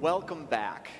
Welcome back.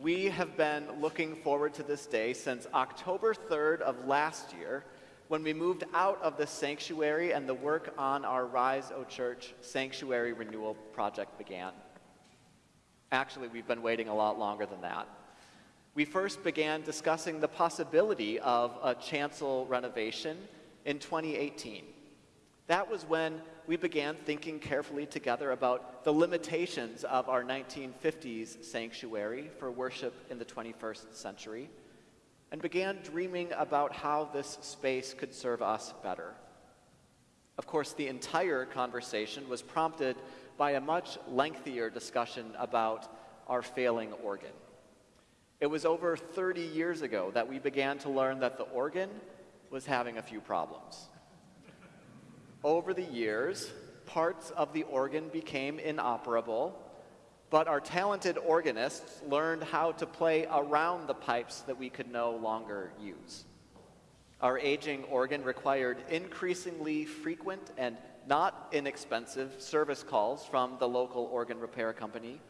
We have been looking forward to this day since October 3rd of last year when we moved out of the sanctuary and the work on our Rise O Church Sanctuary Renewal Project began. Actually, we've been waiting a lot longer than that. We first began discussing the possibility of a chancel renovation in 2018. That was when we began thinking carefully together about the limitations of our 1950s sanctuary for worship in the 21st century and began dreaming about how this space could serve us better. Of course, the entire conversation was prompted by a much lengthier discussion about our failing organ. It was over 30 years ago that we began to learn that the organ was having a few problems. Over the years, parts of the organ became inoperable, but our talented organists learned how to play around the pipes that we could no longer use. Our aging organ required increasingly frequent and not inexpensive service calls from the local organ repair company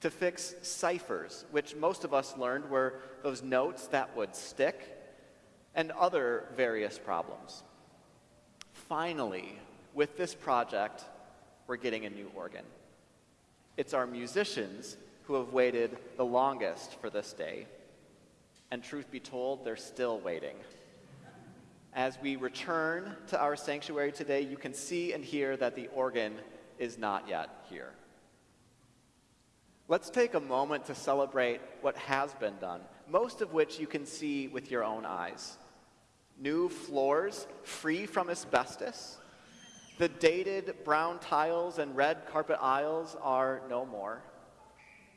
to fix ciphers, which most of us learned were those notes that would stick, and other various problems. Finally, with this project, we're getting a new organ. It's our musicians who have waited the longest for this day. And truth be told, they're still waiting. As we return to our sanctuary today, you can see and hear that the organ is not yet here. Let's take a moment to celebrate what has been done, most of which you can see with your own eyes. New floors free from asbestos, the dated brown tiles and red carpet aisles are no more.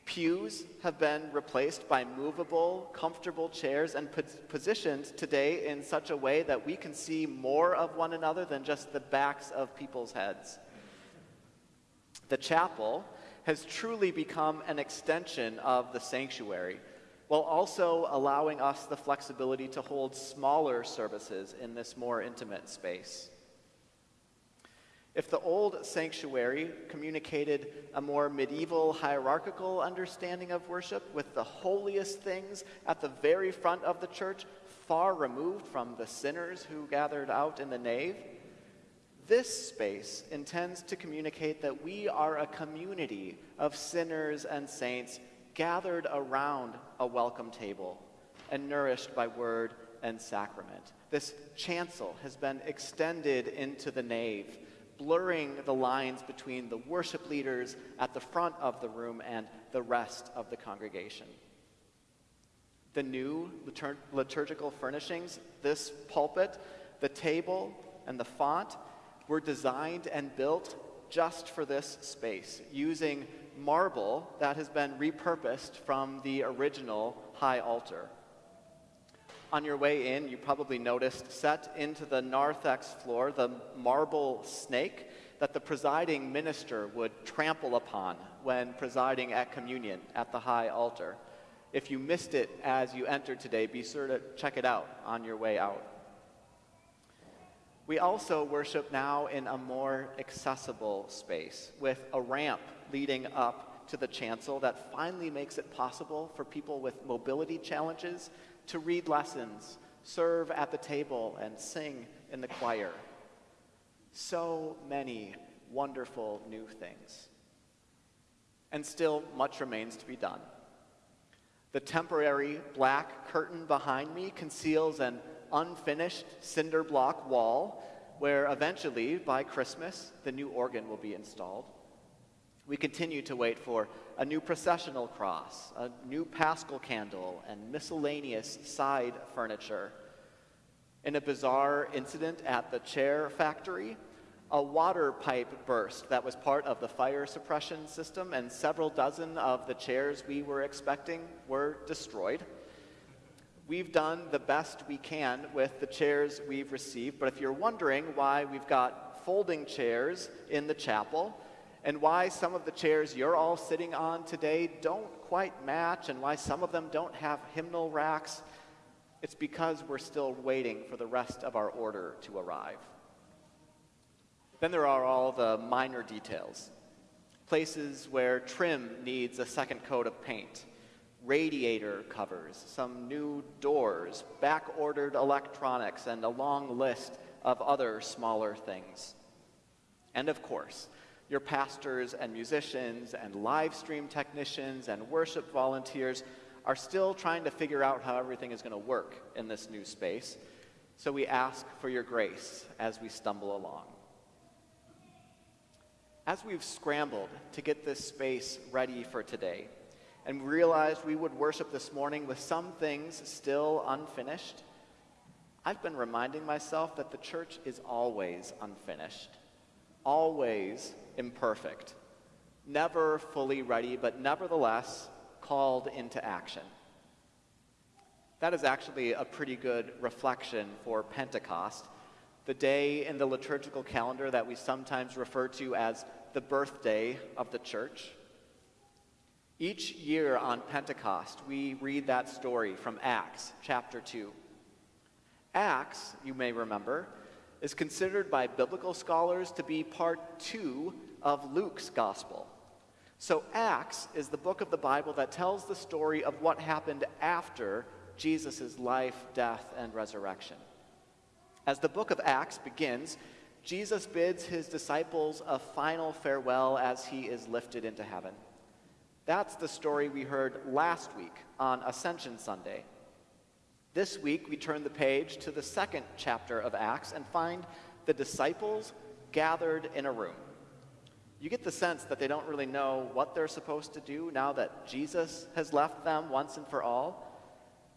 Pews have been replaced by movable, comfortable chairs and positioned today in such a way that we can see more of one another than just the backs of people's heads. The chapel has truly become an extension of the sanctuary, while also allowing us the flexibility to hold smaller services in this more intimate space. If the old sanctuary communicated a more medieval hierarchical understanding of worship with the holiest things at the very front of the church, far removed from the sinners who gathered out in the nave, this space intends to communicate that we are a community of sinners and saints gathered around a welcome table and nourished by word and sacrament. This chancel has been extended into the nave blurring the lines between the worship leaders at the front of the room and the rest of the congregation. The new litur- liturgical furnishings, this pulpit, the table, and the font were designed and built just for this space using marble that has been repurposed from the original high altar. On your way in, you probably noticed set into the narthex floor the marble snake that the presiding minister would trample upon when presiding at communion at the high altar. If you missed it as you entered today, be sure to check it out on your way out. We also worship now in a more accessible space with a ramp leading up to the chancel that finally makes it possible for people with mobility challenges to read lessons, serve at the table, and sing in the choir. So many wonderful new things. And still, much remains to be done. The temporary black curtain behind me conceals an unfinished cinder block wall where eventually, by Christmas, the new organ will be installed. We continue to wait for a new processional cross, a new paschal candle, and miscellaneous side furniture. In a bizarre incident at the chair factory, a water pipe burst that was part of the fire suppression system, and several dozen of the chairs we were expecting were destroyed. We've done the best we can with the chairs we've received, but if you're wondering why we've got folding chairs in the chapel, and why some of the chairs you're all sitting on today don't quite match and why some of them don't have hymnal racks, it's because we're still waiting for the rest of our order to arrive. Then there are all the minor details. places where trim needs a second coat of paint, radiator covers, some new doors, back ordered electronics, and a long list of other smaller things. And of course, your pastors and musicians and live stream technicians and worship volunteers are still trying to figure out how everything is going to work in this new space. So we ask for your grace as we stumble along. As we've scrambled to get this space ready for today, and realized we would worship this morning with some things still unfinished, I've been reminding myself that the church is always unfinished, always imperfect, never fully ready, but nevertheless called into action. That is actually a pretty good reflection for Pentecost, the day in the liturgical calendar that we sometimes refer to as the birthday of the church. Each year on Pentecost, we read that story from Acts chapter 2. Acts, you may remember, is considered by biblical scholars to be part two of Luke's gospel. So, Acts is the book of the Bible that tells the story of what happened after Jesus' life, death, and resurrection. As the book of Acts begins, Jesus bids his disciples a final farewell as he is lifted into heaven. That's the story we heard last week on Ascension Sunday. This week, we turn the page to the second chapter of Acts and find the disciples gathered in a room. You get the sense that they don't really know what they're supposed to do now that Jesus has left them once and for all.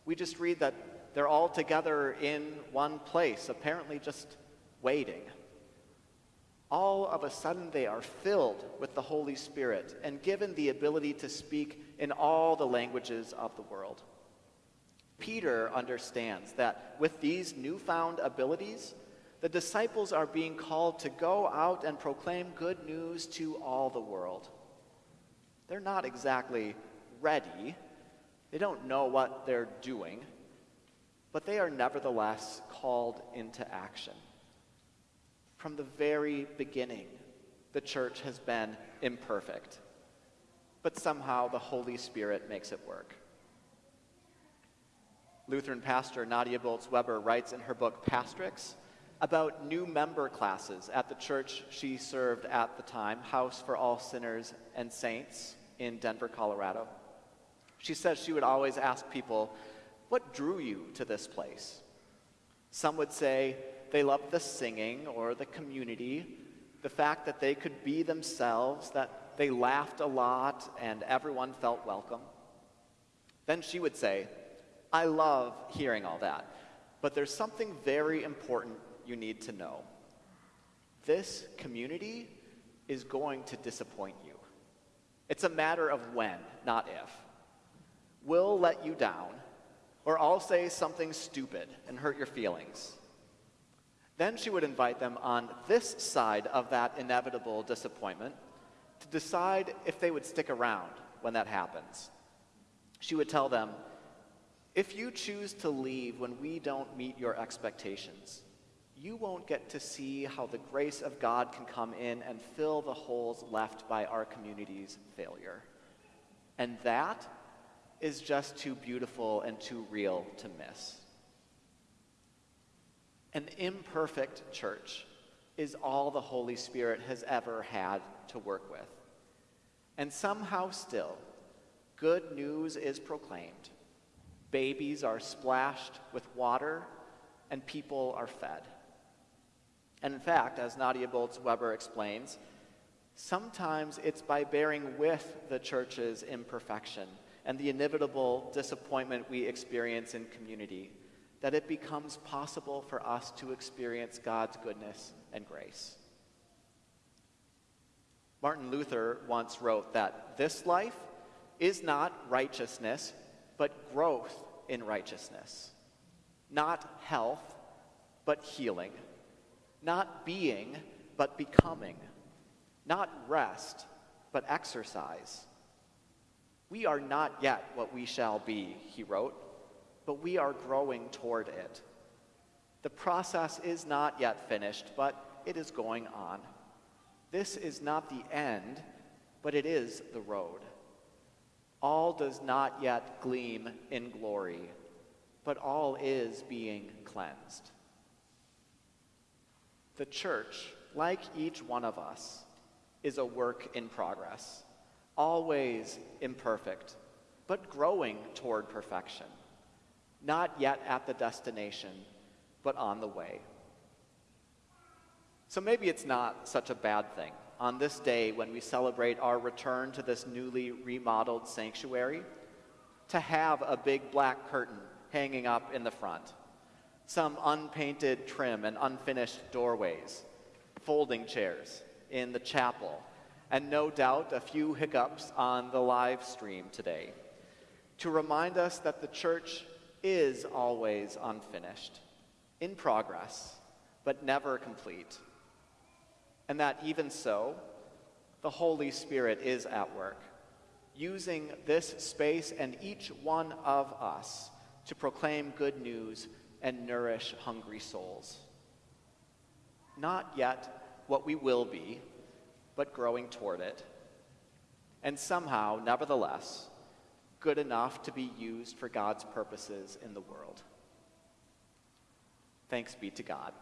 We just read that they're all together in one place, apparently just waiting. All of a sudden, they are filled with the Holy Spirit and given the ability to speak in all the languages of the world. Peter understands that with these newfound abilities, the disciples are being called to go out and proclaim good news to all the world. They're not exactly ready, they don't know what they're doing, but they are nevertheless called into action. From the very beginning, the church has been imperfect, but somehow the Holy Spirit makes it work. Lutheran pastor Nadia Bolz Weber writes in her book Pastrix about new member classes at the church she served at the time, House for All Sinners and Saints in Denver, Colorado. She says she would always ask people, What drew you to this place? Some would say they loved the singing or the community, the fact that they could be themselves, that they laughed a lot and everyone felt welcome. Then she would say, I love hearing all that. But there's something very important you need to know. This community is going to disappoint you. It's a matter of when, not if. We'll let you down, or I'll say something stupid and hurt your feelings. Then she would invite them on this side of that inevitable disappointment to decide if they would stick around when that happens. She would tell them, if you choose to leave when we don't meet your expectations, you won't get to see how the grace of God can come in and fill the holes left by our community's failure. And that is just too beautiful and too real to miss. An imperfect church is all the Holy Spirit has ever had to work with. And somehow still, good news is proclaimed Babies are splashed with water, and people are fed. And in fact, as Nadia Bolz Weber explains, sometimes it's by bearing with the church's imperfection and the inevitable disappointment we experience in community that it becomes possible for us to experience God's goodness and grace. Martin Luther once wrote that this life is not righteousness but growth in righteousness. Not health, but healing. Not being, but becoming. Not rest, but exercise. We are not yet what we shall be, he wrote, but we are growing toward it. The process is not yet finished, but it is going on. This is not the end, but it is the road. All does not yet gleam in glory, but all is being cleansed. The church, like each one of us, is a work in progress, always imperfect, but growing toward perfection. Not yet at the destination, but on the way. So maybe it's not such a bad thing on this day when we celebrate our return to this newly remodeled sanctuary to have a big black curtain hanging up in the front, some unpainted trim and unfinished doorways, folding chairs in the chapel, and no doubt a few hiccups on the live stream today to remind us that the church is always unfinished, in progress, but never complete and that even so, the Holy Spirit is at work, using this space and each one of us to proclaim good news and nourish hungry souls. Not yet what we will be, but growing toward it. And somehow, nevertheless, good enough to be used for God's purposes in the world. Thanks be to God.